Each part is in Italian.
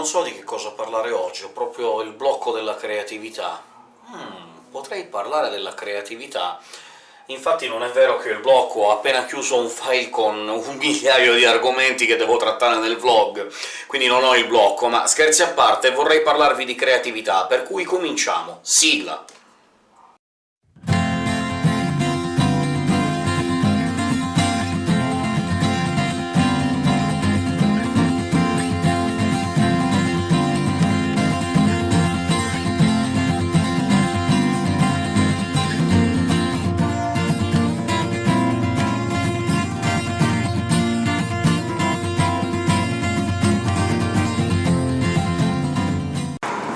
Non so di che cosa parlare oggi, ho proprio il blocco della creatività. Hmm, potrei parlare della creatività. Infatti non è vero che il blocco, ho appena chiuso un file con un migliaio di argomenti che devo trattare nel vlog, quindi non ho il blocco, ma scherzi a parte, vorrei parlarvi di creatività, per cui cominciamo. Sigla!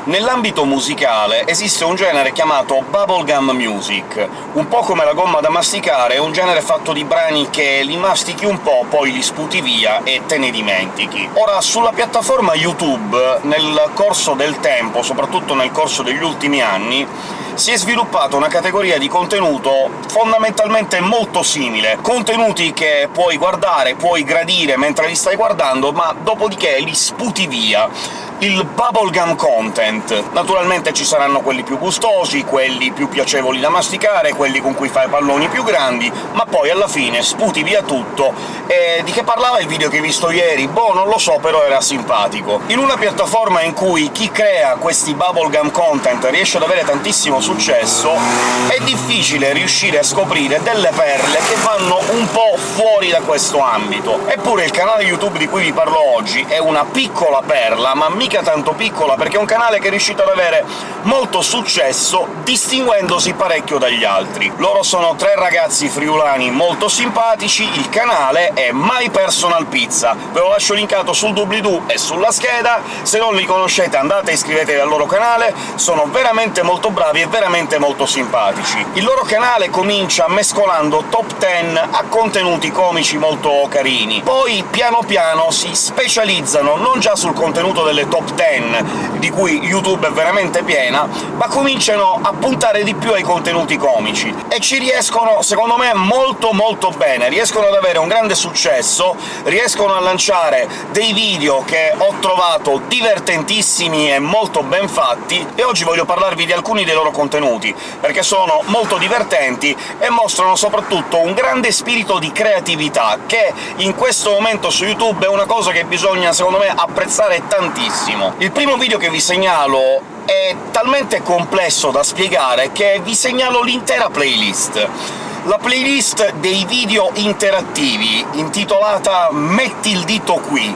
Nell'ambito musicale esiste un genere chiamato bubblegum music, un po' come la gomma da masticare, un genere fatto di brani che li mastichi un po', poi li sputi via e te ne dimentichi. Ora, sulla piattaforma YouTube, nel corso del tempo, soprattutto nel corso degli ultimi anni, si è sviluppata una categoria di contenuto fondamentalmente molto simile, contenuti che puoi guardare, puoi gradire mentre li stai guardando, ma dopodiché li sputi via il bubblegum content. Naturalmente ci saranno quelli più gustosi, quelli più piacevoli da masticare, quelli con cui fai palloni più grandi, ma poi alla fine sputi via tutto. E di che parlava il video che hai visto ieri? Boh, non lo so, però era simpatico. In una piattaforma in cui chi crea questi bubblegum content riesce ad avere tantissimo successo, è difficile riuscire a scoprire delle perle che vanno un po' fuori da questo ambito. Eppure il canale YouTube di cui vi parlo oggi è una piccola perla, ma mica tanto piccola, perché è un canale che è riuscito ad avere molto successo, distinguendosi parecchio dagli altri. Loro sono tre ragazzi friulani molto simpatici, il canale è My Personal Pizza. Ve lo lascio linkato sul doobly-doo e sulla scheda, se non li conoscete andate e iscrivetevi al loro canale, sono veramente molto bravi e veramente molto simpatici. Il loro canale comincia mescolando top 10 a contenuti comici molto carini, poi piano piano si specializzano non già sul contenuto delle top 10, di cui YouTube è veramente piena, ma cominciano a puntare di più ai contenuti comici, e ci riescono, secondo me, molto molto bene. Riescono ad avere un grande successo, riescono a lanciare dei video che ho trovato divertentissimi e molto ben fatti, e oggi voglio parlarvi di alcuni dei loro contenuti, perché sono molto divertenti e mostrano soprattutto un grande spirito di creatività, che in questo momento su YouTube è una cosa che bisogna, secondo me, apprezzare tantissimo benissimo. Il primo video che vi segnalo è talmente complesso da spiegare che vi segnalo l'intera playlist. La playlist dei video interattivi, intitolata «Metti il dito qui»,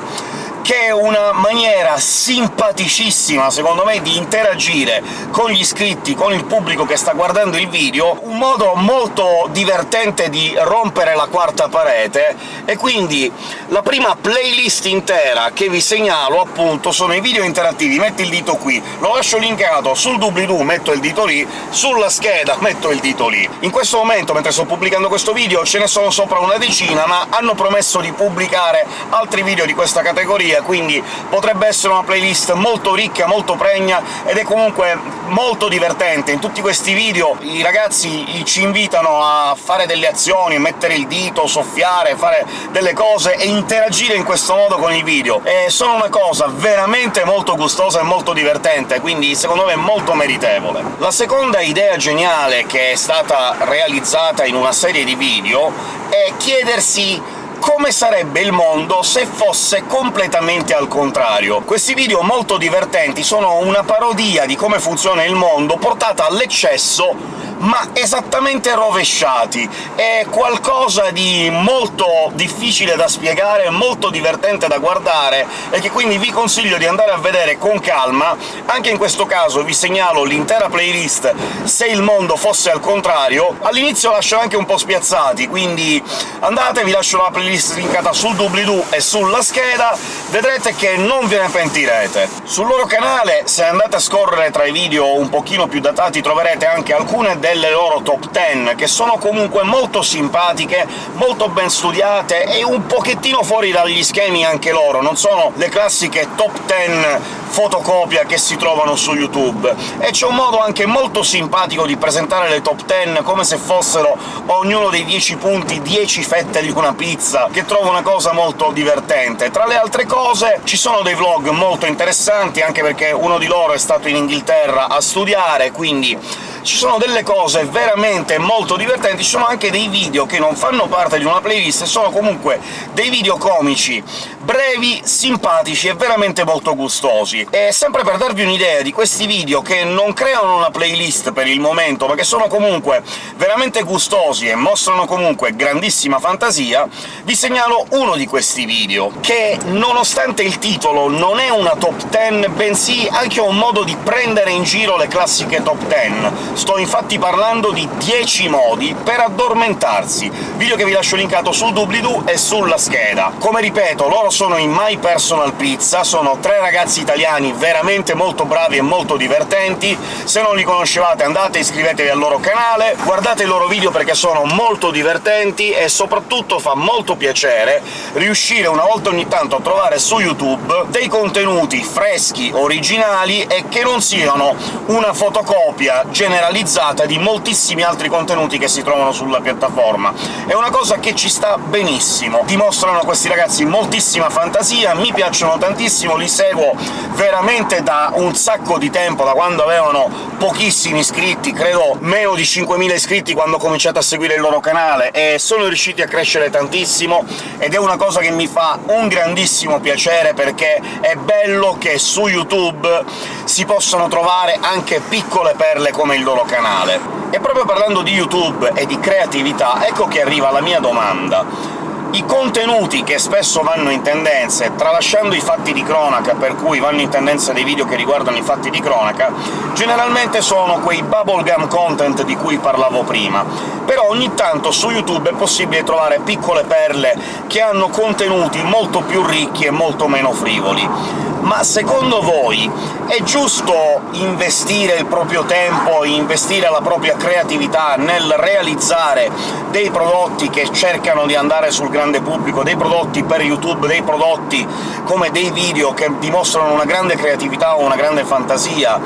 che è una maniera simpaticissima, secondo me, di interagire con gli iscritti, con il pubblico che sta guardando il video, un modo molto divertente di rompere la quarta parete, e quindi la prima playlist intera che vi segnalo, appunto, sono i video interattivi. Metti il dito qui, lo lascio linkato sul doobly-doo, metto il dito lì, sulla scheda metto il dito lì. In questo momento, mentre sto pubblicando questo video, ce ne sono sopra una decina, ma hanno promesso di pubblicare altri video di questa categoria, quindi potrebbe essere una playlist molto ricca, molto pregna, ed è comunque molto divertente. In tutti questi video i ragazzi ci invitano a fare delle azioni, mettere il dito, soffiare, fare delle cose e interagire in questo modo con i video. E sono una cosa veramente molto gustosa e molto divertente, quindi secondo me molto meritevole. La seconda idea geniale che è stata realizzata in una serie di video è chiedersi come sarebbe il mondo se fosse completamente al contrario. Questi video molto divertenti sono una parodia di come funziona il mondo, portata all'eccesso ma esattamente rovesciati. È qualcosa di molto difficile da spiegare, molto divertente da guardare, e che quindi vi consiglio di andare a vedere con calma. Anche in questo caso vi segnalo l'intera playlist se il mondo fosse al contrario. All'inizio lascio anche un po' spiazzati, quindi andate, vi lascio la playlist linkata sul doobly-doo e sulla scheda, vedrete che non ve ne pentirete. Sul loro canale, se andate a scorrere tra i video un pochino più datati, troverete anche alcune delle loro top 10, che sono comunque molto simpatiche, molto ben studiate e un pochettino fuori dagli schemi anche loro, non sono le classiche top 10 fotocopia che si trovano su YouTube, e c'è un modo anche molto simpatico di presentare le top 10 come se fossero ognuno dei 10 punti 10 fette di una pizza, che trovo una cosa molto divertente. Tra le altre cose ci sono dei vlog molto interessanti, anche perché uno di loro è stato in Inghilterra a studiare, quindi ci sono delle cose veramente molto divertenti, ci sono anche dei video che non fanno parte di una playlist, sono comunque dei video comici, brevi, simpatici e veramente molto gustosi. E sempre per darvi un'idea di questi video che non creano una playlist per il momento, ma che sono comunque veramente gustosi e mostrano comunque grandissima fantasia, vi segnalo uno di questi video, che nonostante il titolo non è una top 10, bensì anche un modo di prendere in giro le classiche top 10, Sto infatti parlando di 10 modi per addormentarsi, video che vi lascio linkato sul doobly-doo e sulla scheda. Come ripeto, loro sono in My Personal Pizza, sono tre ragazzi italiani veramente molto bravi e molto divertenti, se non li conoscevate andate iscrivetevi al loro canale, guardate i loro video perché sono molto divertenti e soprattutto fa molto piacere riuscire una volta ogni tanto a trovare su YouTube dei contenuti freschi, originali e che non siano una fotocopia generalizzata di moltissimi altri contenuti che si trovano sulla piattaforma. È una cosa che ci sta benissimo. Dimostrano questi ragazzi moltissima fantasia, mi piacciono tantissimo, li seguo veramente da un sacco di tempo, da quando avevano pochissimi iscritti, credo meno di 5.000 iscritti quando ho cominciato a seguire il loro canale, e sono riusciti a crescere tantissimo, ed è una cosa che mi fa un grandissimo piacere, perché è bello che su YouTube si possano trovare anche piccole perle come il loro canale. E proprio parlando di YouTube e di creatività, ecco che arriva la mia domanda. I contenuti che spesso vanno in tendenze, tralasciando i fatti di cronaca, per cui vanno in tendenza dei video che riguardano i fatti di cronaca, generalmente sono quei bubblegum content di cui parlavo prima, però ogni tanto su YouTube è possibile trovare piccole perle che hanno contenuti molto più ricchi e molto meno frivoli ma secondo voi è giusto investire il proprio tempo, investire la propria creatività nel realizzare dei prodotti che cercano di andare sul grande pubblico, dei prodotti per YouTube, dei prodotti come dei video che dimostrano una grande creatività o una grande fantasia,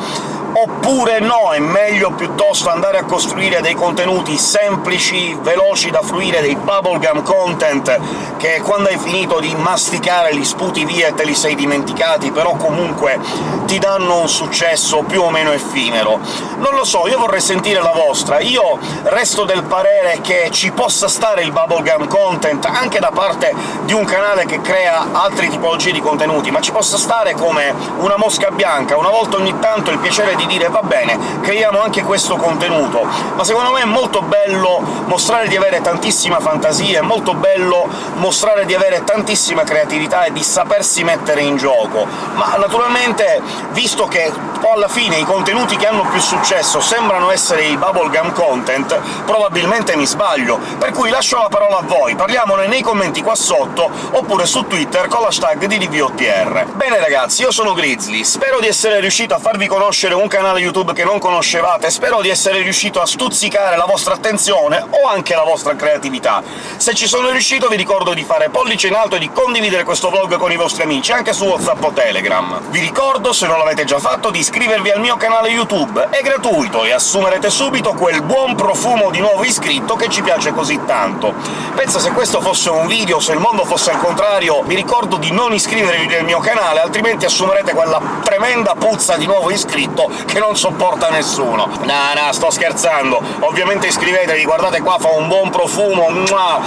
oppure no, è meglio piuttosto andare a costruire dei contenuti semplici, veloci da fruire, dei bubblegum content, che quando hai finito di masticare li sputi via e te li sei dimenticati, però comunque ti danno un successo più o meno effimero. Non lo so, io vorrei sentire la vostra. Io resto del parere che ci possa stare il bubblegum content anche da parte di un canale che crea altre tipologie di contenuti, ma ci possa stare come una mosca bianca, una volta ogni tanto il piacere di dire «va bene, creiamo anche questo contenuto», ma secondo me è molto bello mostrare di avere tantissima fantasia, è molto bello mostrare di avere tantissima creatività e di sapersi mettere in gioco. Ma naturalmente, visto che alla fine i contenuti che hanno più successo sembrano essere i bubblegum content, probabilmente mi sbaglio, per cui lascio la parola a voi, parliamone nei commenti qua sotto, oppure su Twitter con l'hashtag di. Bene ragazzi, io sono Grizzly, spero di essere riuscito a farvi conoscere un canale YouTube che non conoscevate, spero di essere riuscito a stuzzicare la vostra attenzione o anche la vostra creatività. Se ci sono riuscito vi ricordo di fare pollice in alto e di condividere questo vlog con i vostri amici, anche su WhatsApp o Telegram. Vi ricordo, se non l'avete già fatto, di iscrivervi al mio canale YouTube, è gratuito e assumerete subito quel buon profumo di nuovo iscritto che ci piace così tanto. Pensa se questo fosse un video, se il mondo fosse al contrario, vi ricordo di non iscrivervi nel mio canale, altrimenti assumerete quella tremenda puzza di nuovo iscritto che non sopporta nessuno. No, no, sto scherzando. Ovviamente iscrivetevi, guardate qua, fa un buon profumo,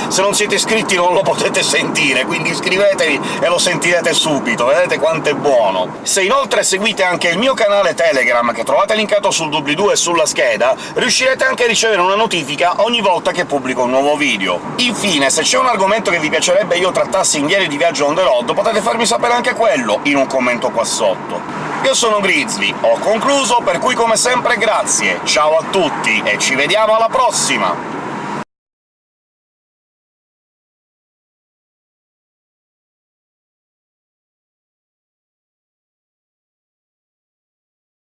se non siete iscritti non lo potete sentire, quindi iscrivetevi e lo sentirete subito, vedete quanto è buono. Se inoltre seguite anche il mio canale Telegram, che trovate linkato sul doobly-doo e sulla scheda, riuscirete anche a ricevere una notifica ogni volta che pubblico un nuovo video. Infine, se c'è un argomento che vi piacerebbe io trattassi in Diario di Viaggio on the road, potete farmi sapere anche quello in un commento qua sotto. Io sono Grizzly, ho concluso, per cui come sempre grazie, ciao a tutti e ci vediamo alla prossima!